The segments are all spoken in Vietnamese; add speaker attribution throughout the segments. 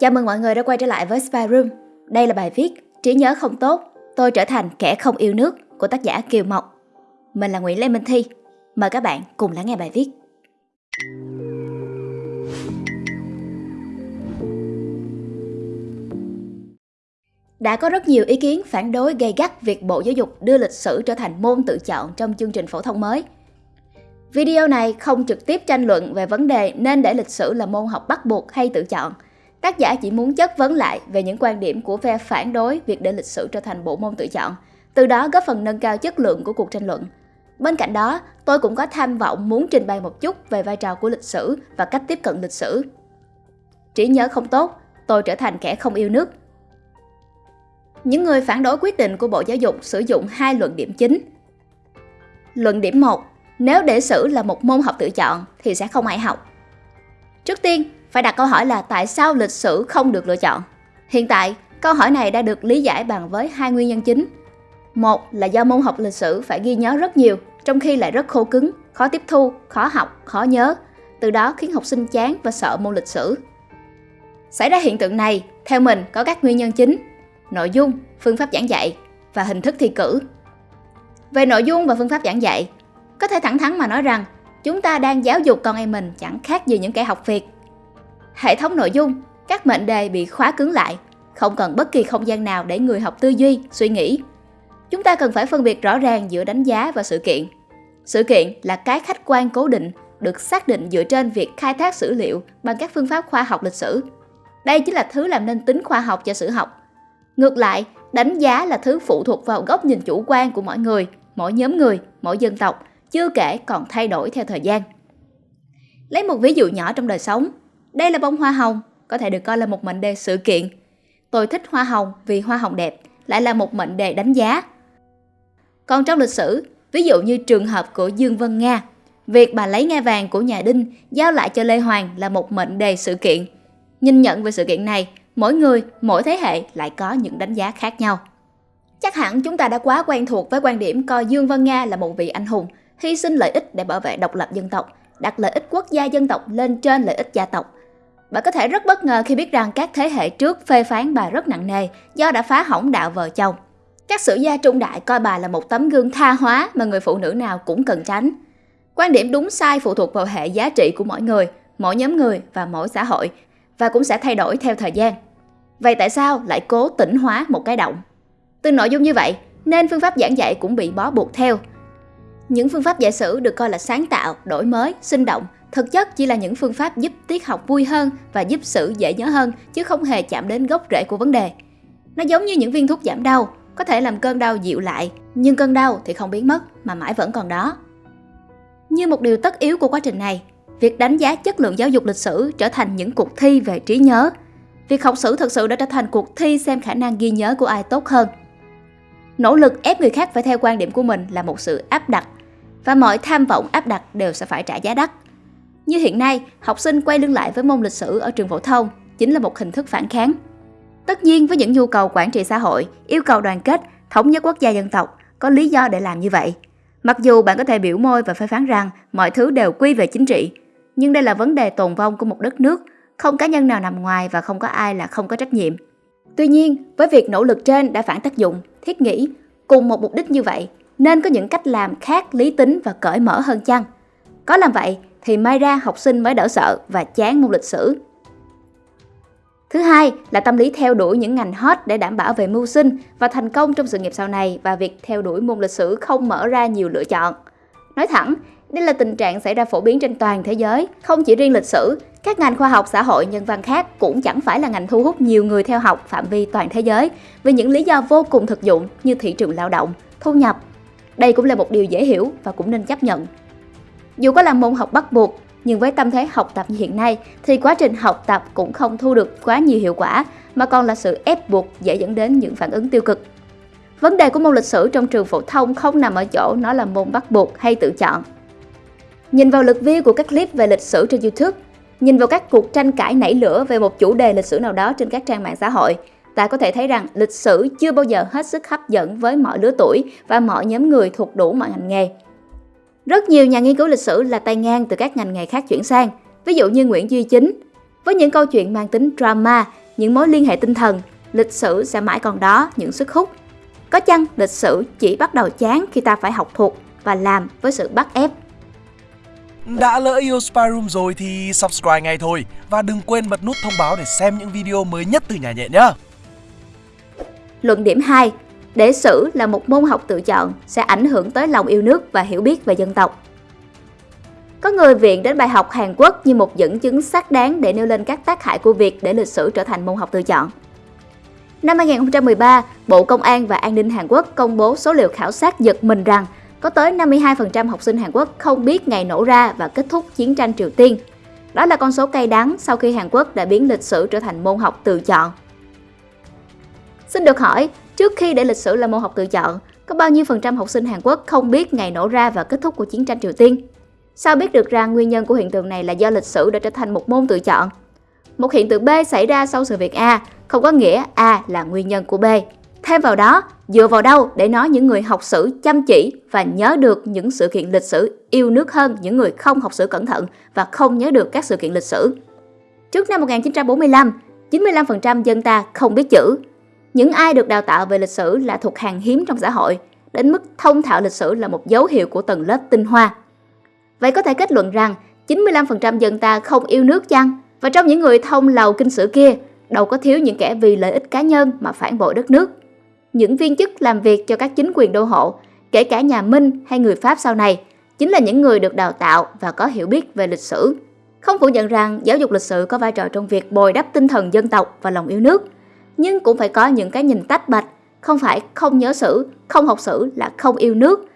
Speaker 1: Chào mừng mọi người đã quay trở lại với Spy Room. Đây là bài viết Trí nhớ không tốt, tôi trở thành kẻ không yêu nước của tác giả Kiều Mộc. Mình là Nguyễn Lê Minh Thi. Mời các bạn cùng lắng nghe bài viết. Đã có rất nhiều ý kiến phản đối gay gắt việc Bộ Giáo dục đưa lịch sử trở thành môn tự chọn trong chương trình phổ thông mới. Video này không trực tiếp tranh luận về vấn đề nên để lịch sử là môn học bắt buộc hay tự chọn. Tác giả chỉ muốn chất vấn lại về những quan điểm của phe phản đối việc để lịch sử trở thành bộ môn tự chọn, từ đó góp phần nâng cao chất lượng của cuộc tranh luận. Bên cạnh đó, tôi cũng có tham vọng muốn trình bày một chút về vai trò của lịch sử và cách tiếp cận lịch sử. Trí nhớ không tốt, tôi trở thành kẻ không yêu nước. Những người phản đối quyết định của Bộ Giáo dục sử dụng hai luận điểm chính. Luận điểm 1. Nếu để sử là một môn học tự chọn thì sẽ không ai học. Trước tiên, phải đặt câu hỏi là tại sao lịch sử không được lựa chọn? Hiện tại, câu hỏi này đã được lý giải bằng với hai nguyên nhân chính. Một là do môn học lịch sử phải ghi nhớ rất nhiều, trong khi lại rất khô cứng, khó tiếp thu, khó học, khó nhớ. Từ đó khiến học sinh chán và sợ môn lịch sử. Xảy ra hiện tượng này, theo mình có các nguyên nhân chính. Nội dung, phương pháp giảng dạy và hình thức thi cử. Về nội dung và phương pháp giảng dạy, có thể thẳng thắn mà nói rằng chúng ta đang giáo dục con em mình chẳng khác gì những kẻ học việc. Hệ thống nội dung, các mệnh đề bị khóa cứng lại, không cần bất kỳ không gian nào để người học tư duy, suy nghĩ. Chúng ta cần phải phân biệt rõ ràng giữa đánh giá và sự kiện. Sự kiện là cái khách quan cố định được xác định dựa trên việc khai thác sử liệu bằng các phương pháp khoa học lịch sử. Đây chính là thứ làm nên tính khoa học cho sử học. Ngược lại, đánh giá là thứ phụ thuộc vào góc nhìn chủ quan của mỗi người, mỗi nhóm người, mỗi dân tộc, chưa kể còn thay đổi theo thời gian. Lấy một ví dụ nhỏ trong đời sống, đây là bông hoa hồng, có thể được coi là một mệnh đề sự kiện. Tôi thích hoa hồng vì hoa hồng đẹp, lại là một mệnh đề đánh giá. Còn trong lịch sử, ví dụ như trường hợp của Dương Vân Nga, việc bà lấy ngai vàng của nhà Đinh giao lại cho Lê Hoàng là một mệnh đề sự kiện. Nhìn nhận về sự kiện này, mỗi người, mỗi thế hệ lại có những đánh giá khác nhau. Chắc hẳn chúng ta đã quá quen thuộc với quan điểm coi Dương Vân Nga là một vị anh hùng, hy sinh lợi ích để bảo vệ độc lập dân tộc, đặt lợi ích quốc gia dân tộc lên trên lợi ích gia tộc bà có thể rất bất ngờ khi biết rằng các thế hệ trước phê phán bà rất nặng nề do đã phá hỏng đạo vợ chồng. Các sử gia trung đại coi bà là một tấm gương tha hóa mà người phụ nữ nào cũng cần tránh. Quan điểm đúng sai phụ thuộc vào hệ giá trị của mỗi người, mỗi nhóm người và mỗi xã hội và cũng sẽ thay đổi theo thời gian. Vậy tại sao lại cố tỉnh hóa một cái động? Từ nội dung như vậy, nên phương pháp giảng dạy cũng bị bó buộc theo. Những phương pháp dạy sử được coi là sáng tạo, đổi mới, sinh động, thực chất chỉ là những phương pháp giúp tiết học vui hơn và giúp sử dễ nhớ hơn chứ không hề chạm đến gốc rễ của vấn đề. Nó giống như những viên thuốc giảm đau, có thể làm cơn đau dịu lại, nhưng cơn đau thì không biến mất mà mãi vẫn còn đó. Như một điều tất yếu của quá trình này, việc đánh giá chất lượng giáo dục lịch sử trở thành những cuộc thi về trí nhớ. Việc học sử thực sự đã trở thành cuộc thi xem khả năng ghi nhớ của ai tốt hơn. Nỗ lực ép người khác phải theo quan điểm của mình là một sự áp đặt và mọi tham vọng áp đặt đều sẽ phải trả giá đắt. Như hiện nay, học sinh quay lưng lại với môn lịch sử ở trường phổ thông chính là một hình thức phản kháng. Tất nhiên với những nhu cầu quản trị xã hội, yêu cầu đoàn kết, thống nhất quốc gia dân tộc, có lý do để làm như vậy. Mặc dù bạn có thể biểu môi và phê phán rằng mọi thứ đều quy về chính trị, nhưng đây là vấn đề tồn vong của một đất nước, không cá nhân nào nằm ngoài và không có ai là không có trách nhiệm. Tuy nhiên, với việc nỗ lực trên đã phản tác dụng, thiết nghĩ, cùng một mục đích như vậy, nên có những cách làm khác lý tính và cởi mở hơn chăng? Có làm vậy thì may ra học sinh mới đỡ sợ và chán môn lịch sử. Thứ hai là tâm lý theo đuổi những ngành hot để đảm bảo về mưu sinh và thành công trong sự nghiệp sau này và việc theo đuổi môn lịch sử không mở ra nhiều lựa chọn. Nói thẳng, đây là tình trạng xảy ra phổ biến trên toàn thế giới, không chỉ riêng lịch sử, các ngành khoa học xã hội nhân văn khác cũng chẳng phải là ngành thu hút nhiều người theo học phạm vi toàn thế giới vì những lý do vô cùng thực dụng như thị trường lao động, thu nhập. Đây cũng là một điều dễ hiểu và cũng nên chấp nhận. Dù có là môn học bắt buộc, nhưng với tâm thế học tập như hiện nay thì quá trình học tập cũng không thu được quá nhiều hiệu quả mà còn là sự ép buộc dễ dẫn đến những phản ứng tiêu cực. Vấn đề của môn lịch sử trong trường phổ thông không nằm ở chỗ nó là môn bắt buộc hay tự chọn. Nhìn vào lượt view của các clip về lịch sử trên YouTube, nhìn vào các cuộc tranh cãi nảy lửa về một chủ đề lịch sử nào đó trên các trang mạng xã hội, ta có thể thấy rằng lịch sử chưa bao giờ hết sức hấp dẫn với mọi lứa tuổi và mọi nhóm người thuộc đủ mọi ngành nghề. Rất nhiều nhà nghiên cứu lịch sử là tay ngang từ các ngành nghề khác chuyển sang, ví dụ như Nguyễn Duy Chính. Với những câu chuyện mang tính drama, những mối liên hệ tinh thần, lịch sử sẽ mãi còn đó những sức hút. Có chăng lịch sử chỉ bắt đầu chán khi ta phải học thuộc và làm với sự bắt ép.
Speaker 2: Đã lỡ yêu Spy Room rồi thì subscribe ngay thôi và đừng quên bật nút thông báo để xem những video mới nhất từ nhà nhện nhé.
Speaker 1: Luận điểm 2. Để sử là một môn học tự chọn sẽ ảnh hưởng tới lòng yêu nước và hiểu biết về dân tộc. Có người viện đến bài học Hàn Quốc như một dẫn chứng xác đáng để nêu lên các tác hại của việc để lịch sử trở thành môn học tự chọn. Năm 2013, Bộ Công an và An ninh Hàn Quốc công bố số liệu khảo sát giật mình rằng có tới 52% học sinh Hàn Quốc không biết ngày nổ ra và kết thúc chiến tranh Triều Tiên. Đó là con số cay đắng sau khi Hàn Quốc đã biến lịch sử trở thành môn học tự chọn. Xin được hỏi, trước khi để lịch sử là môn học tự chọn, có bao nhiêu phần trăm học sinh Hàn Quốc không biết ngày nổ ra và kết thúc của chiến tranh Triều Tiên? Sao biết được rằng nguyên nhân của hiện tượng này là do lịch sử đã trở thành một môn tự chọn? Một hiện tượng B xảy ra sau sự việc A không có nghĩa A là nguyên nhân của B. Thêm vào đó, dựa vào đâu để nói những người học sử chăm chỉ và nhớ được những sự kiện lịch sử yêu nước hơn những người không học sử cẩn thận và không nhớ được các sự kiện lịch sử. Trước năm 1945, 95% dân ta không biết chữ. Những ai được đào tạo về lịch sử là thuộc hàng hiếm trong xã hội, đến mức thông thạo lịch sử là một dấu hiệu của tầng lớp tinh hoa. Vậy có thể kết luận rằng 95% dân ta không yêu nước chăng? Và trong những người thông lầu kinh sử kia, đâu có thiếu những kẻ vì lợi ích cá nhân mà phản bội đất nước. Những viên chức làm việc cho các chính quyền đô hộ, kể cả nhà Minh hay người Pháp sau này, chính là những người được đào tạo và có hiểu biết về lịch sử. Không phủ nhận rằng giáo dục lịch sử có vai trò trong việc bồi đắp tinh thần dân tộc và lòng yêu nước, nhưng cũng phải có những cái nhìn tách bạch, không phải không nhớ sử, không học sử là không yêu nước,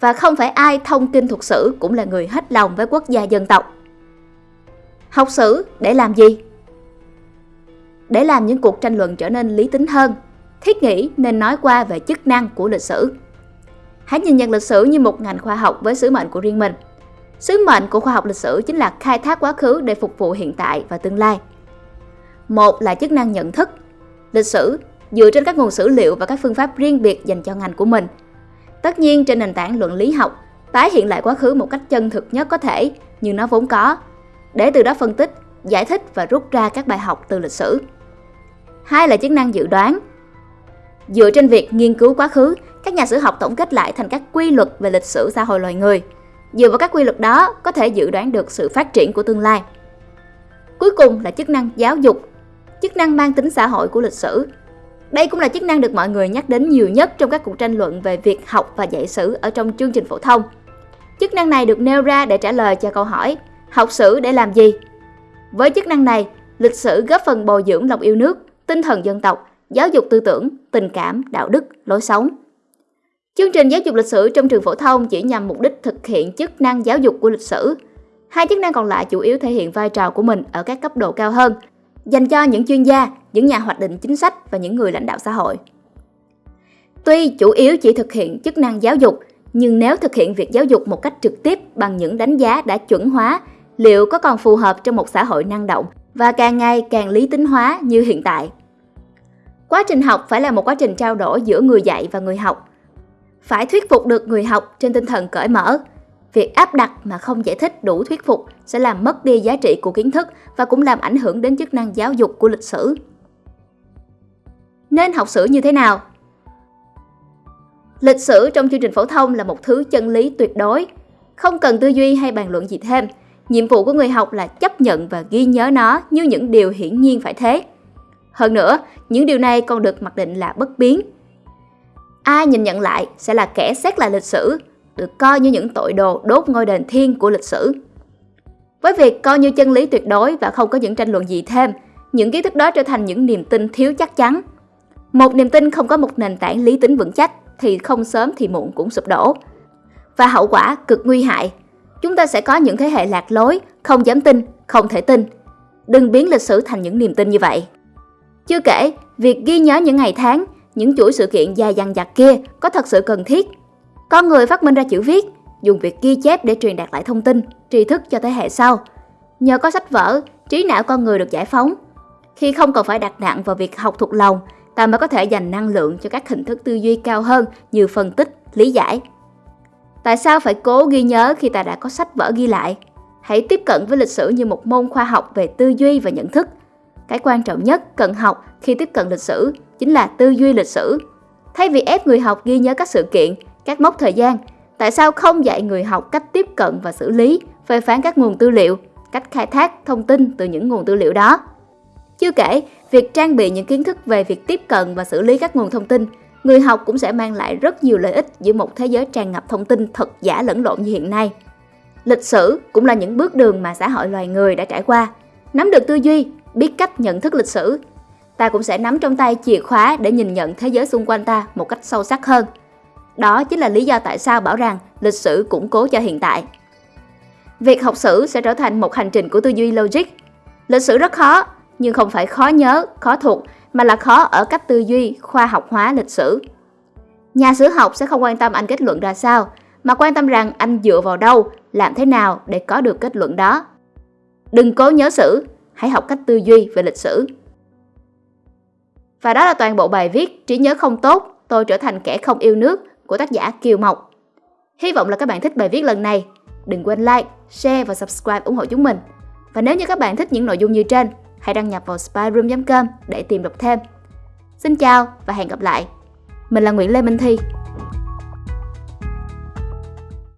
Speaker 1: và không phải ai thông kinh thuật sử cũng là người hết lòng với quốc gia dân tộc. Học sử để làm gì? Để làm những cuộc tranh luận trở nên lý tính hơn, thiết nghĩ nên nói qua về chức năng của lịch sử. Hãy nhìn nhận lịch sử như một ngành khoa học với sứ mệnh của riêng mình. Sứ mệnh của khoa học lịch sử chính là khai thác quá khứ để phục vụ hiện tại và tương lai. Một là chức năng nhận thức. Lịch sử dựa trên các nguồn sử liệu và các phương pháp riêng biệt dành cho ngành của mình. Tất nhiên trên nền tảng luận lý học, tái hiện lại quá khứ một cách chân thực nhất có thể như nó vốn có, để từ đó phân tích, giải thích và rút ra các bài học từ lịch sử. Hai là chức năng dự đoán. Dựa trên việc nghiên cứu quá khứ, các nhà sử học tổng kết lại thành các quy luật về lịch sử xã hội loài người. Dựa vào các quy luật đó, có thể dự đoán được sự phát triển của tương lai. Cuối cùng là chức năng giáo dục, chức năng mang tính xã hội của lịch sử. Đây cũng là chức năng được mọi người nhắc đến nhiều nhất trong các cuộc tranh luận về việc học và dạy sử ở trong chương trình phổ thông. Chức năng này được nêu ra để trả lời cho câu hỏi học sử để làm gì? Với chức năng này, lịch sử góp phần bồi dưỡng lòng yêu nước, tinh thần dân tộc, giáo dục tư tưởng, tình cảm, đạo đức, lối sống. Chương trình giáo dục lịch sử trong trường phổ thông chỉ nhằm mục đích thực hiện chức năng giáo dục của lịch sử. Hai chức năng còn lại chủ yếu thể hiện vai trò của mình ở các cấp độ cao hơn, dành cho những chuyên gia, những nhà hoạch định chính sách và những người lãnh đạo xã hội. Tuy chủ yếu chỉ thực hiện chức năng giáo dục, nhưng nếu thực hiện việc giáo dục một cách trực tiếp bằng những đánh giá đã chuẩn hóa, liệu có còn phù hợp trong một xã hội năng động và càng ngày càng lý tính hóa như hiện tại? Quá trình học phải là một quá trình trao đổi giữa người dạy và người học. Phải thuyết phục được người học trên tinh thần cởi mở. Việc áp đặt mà không giải thích đủ thuyết phục sẽ làm mất đi giá trị của kiến thức và cũng làm ảnh hưởng đến chức năng giáo dục của lịch sử. Nên học sử như thế nào? Lịch sử trong chương trình phổ thông là một thứ chân lý tuyệt đối, không cần tư duy hay bàn luận gì thêm. Nhiệm vụ của người học là chấp nhận và ghi nhớ nó như những điều hiển nhiên phải thế. Hơn nữa, những điều này còn được mặc định là bất biến. Ai nhìn nhận lại sẽ là kẻ xét lại lịch sử, được coi như những tội đồ đốt ngôi đền thiên của lịch sử. Với việc coi như chân lý tuyệt đối và không có những tranh luận gì thêm, những kiến thức đó trở thành những niềm tin thiếu chắc chắn. Một niềm tin không có một nền tảng lý tính vững chắc thì không sớm thì muộn cũng sụp đổ. Và hậu quả cực nguy hại. Chúng ta sẽ có những thế hệ lạc lối, không dám tin, không thể tin. Đừng biến lịch sử thành những niềm tin như vậy. Chưa kể, việc ghi nhớ những ngày tháng, những chuỗi sự kiện dài dằng dặc kia có thật sự cần thiết. Con người phát minh ra chữ viết, dùng việc ghi chép để truyền đạt lại thông tin, tri thức cho thế hệ sau. Nhờ có sách vở, trí não con người được giải phóng. Khi không còn phải đặt nặng vào việc học thuộc lòng, ta mới có thể dành năng lượng cho các hình thức tư duy cao hơn như phân tích, lý giải. Tại sao phải cố ghi nhớ khi ta đã có sách vở ghi lại? Hãy tiếp cận với lịch sử như một môn khoa học về tư duy và nhận thức. Cái quan trọng nhất cần học khi tiếp cận lịch sử chính là tư duy lịch sử. Thay vì ép người học ghi nhớ các sự kiện, các mốc thời gian, tại sao không dạy người học cách tiếp cận và xử lý, phê phán các nguồn tư liệu, cách khai thác thông tin từ những nguồn tư liệu đó? Chưa kể, việc trang bị những kiến thức về việc tiếp cận và xử lý các nguồn thông tin, người học cũng sẽ mang lại rất nhiều lợi ích giữa một thế giới tràn ngập thông tin thật giả lẫn lộn như hiện nay. Lịch sử cũng là những bước đường mà xã hội loài người đã trải qua. Nắm được tư duy, biết cách nhận thức lịch sử, ta cũng sẽ nắm trong tay chìa khóa để nhìn nhận thế giới xung quanh ta một cách sâu sắc hơn. Đó chính là lý do tại sao bảo rằng lịch sử củng cố cho hiện tại. Việc học sử sẽ trở thành một hành trình của tư duy logic. Lịch sử rất khó, nhưng không phải khó nhớ, khó thuộc, mà là khó ở cách tư duy khoa học hóa lịch sử. Nhà sử học sẽ không quan tâm anh kết luận ra sao, mà quan tâm rằng anh dựa vào đâu, làm thế nào để có được kết luận đó. Đừng cố nhớ sử, hãy học cách tư duy về lịch sử. Và đó là toàn bộ bài viết Trí nhớ không tốt, tôi trở thành kẻ không yêu nước của tác giả Kiều Mộc. Hy vọng là các bạn thích bài viết lần này. Đừng quên like, share và subscribe ủng hộ chúng mình. Và nếu như các bạn thích những nội dung như trên, hãy đăng nhập vào spyroom.com để tìm đọc thêm. Xin chào và hẹn gặp lại. Mình là Nguyễn Lê Minh Thi.